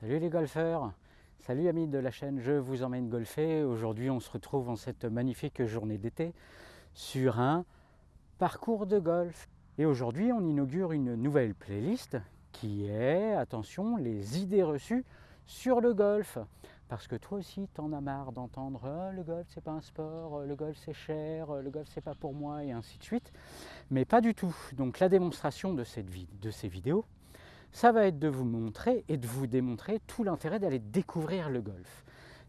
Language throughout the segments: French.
Salut les golfeurs Salut amis de la chaîne Je vous emmène golfer. Aujourd'hui on se retrouve en cette magnifique journée d'été sur un parcours de golf. Et aujourd'hui on inaugure une nouvelle playlist qui est, attention, les idées reçues sur le golf. Parce que toi aussi, t'en as marre d'entendre oh, le golf c'est pas un sport, le golf c'est cher, le golf c'est pas pour moi et ainsi de suite. Mais pas du tout. Donc la démonstration de ces vidéos, ça va être de vous montrer et de vous démontrer tout l'intérêt d'aller découvrir le golf.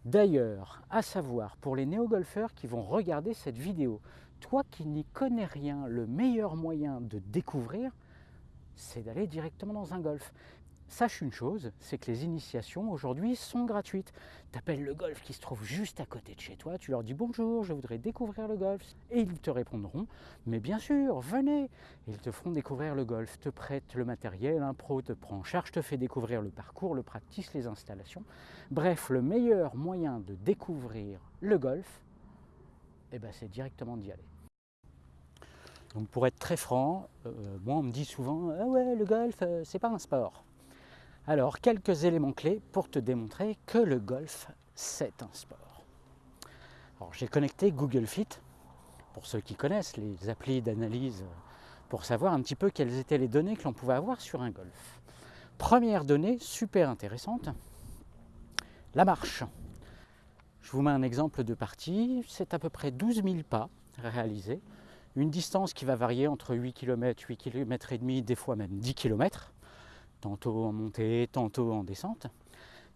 D'ailleurs, à savoir pour les néo-golfeurs qui vont regarder cette vidéo, toi qui n'y connais rien, le meilleur moyen de découvrir, c'est d'aller directement dans un golf. Sache une chose, c'est que les initiations aujourd'hui sont gratuites. Tu appelles le golf qui se trouve juste à côté de chez toi, tu leur dis bonjour, je voudrais découvrir le golf. Et ils te répondront, mais bien sûr, venez. Ils te feront découvrir le golf, te prêtent le matériel, un pro te prend en charge, te fait découvrir le parcours, le practice, les installations. Bref, le meilleur moyen de découvrir le golf, eh ben, c'est directement d'y aller. Donc pour être très franc, euh, moi on me dit souvent ah ouais le golf euh, c'est pas un sport. Alors, quelques éléments clés pour te démontrer que le golf, c'est un sport. Alors, j'ai connecté Google Fit, pour ceux qui connaissent les applis d'analyse, pour savoir un petit peu quelles étaient les données que l'on pouvait avoir sur un golf. Première donnée super intéressante, la marche. Je vous mets un exemple de partie, c'est à peu près 12 000 pas réalisés, une distance qui va varier entre 8 km, 8 km et demi, des fois même 10 km tantôt en montée, tantôt en descente,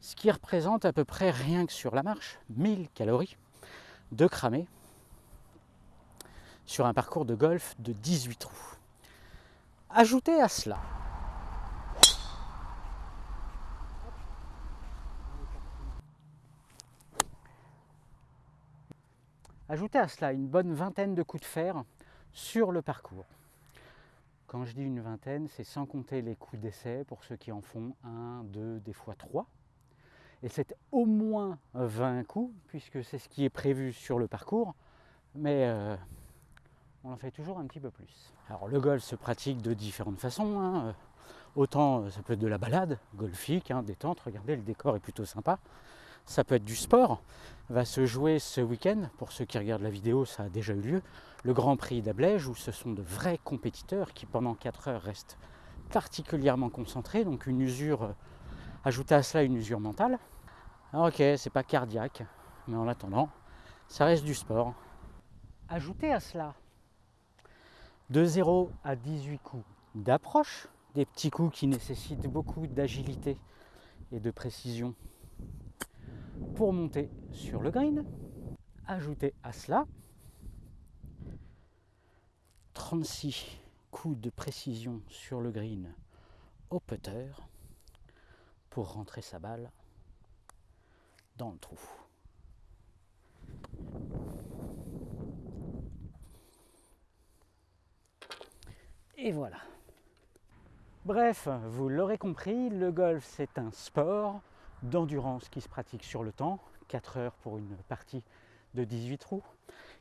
ce qui représente à peu près rien que sur la marche 1000 calories de cramé sur un parcours de golf de 18 trous. Ajoutez à cela Ajoutez à cela une bonne vingtaine de coups de fer sur le parcours. Quand je dis une vingtaine, c'est sans compter les coups d'essai pour ceux qui en font un, deux, des fois trois. Et c'est au moins 20 coups, puisque c'est ce qui est prévu sur le parcours, mais euh, on en fait toujours un petit peu plus. Alors le golf se pratique de différentes façons. Hein. Autant euh, ça peut être de la balade, golfique, hein, détente, regardez le décor est plutôt sympa. Ça peut être du sport, va se jouer ce week-end, pour ceux qui regardent la vidéo ça a déjà eu lieu, le Grand Prix d'Ablège, où ce sont de vrais compétiteurs qui pendant 4 heures restent particulièrement concentrés, donc une usure, euh, ajoutez à cela une usure mentale. Alors ok, c'est pas cardiaque, mais en attendant, ça reste du sport. Ajoutez à cela de 0 à 18 coups d'approche, des petits coups qui nécessitent beaucoup d'agilité et de précision pour monter sur le green. Ajoutez à cela 36 coups de précision sur le green au putter pour rentrer sa balle dans le trou. Et voilà. Bref, vous l'aurez compris, le golf c'est un sport d'endurance qui se pratique sur le temps, 4 heures pour une partie de 18 trous,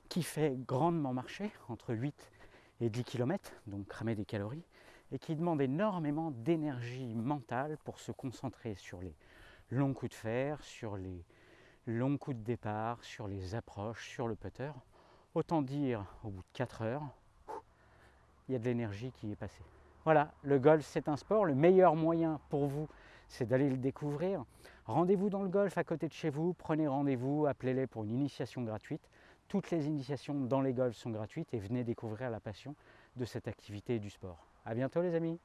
qui fait grandement marcher entre 8 et 10 km, donc cramer des calories, et qui demande énormément d'énergie mentale pour se concentrer sur les longs coups de fer, sur les longs coups de départ, sur les approches, sur le putter. Autant dire, au bout de 4 heures, il y a de l'énergie qui est passée. Voilà, le golf c'est un sport, le meilleur moyen pour vous c'est d'aller le découvrir. Rendez-vous dans le golf à côté de chez vous, prenez rendez-vous, appelez-les pour une initiation gratuite. Toutes les initiations dans les golfs sont gratuites et venez découvrir la passion de cette activité et du sport. A bientôt les amis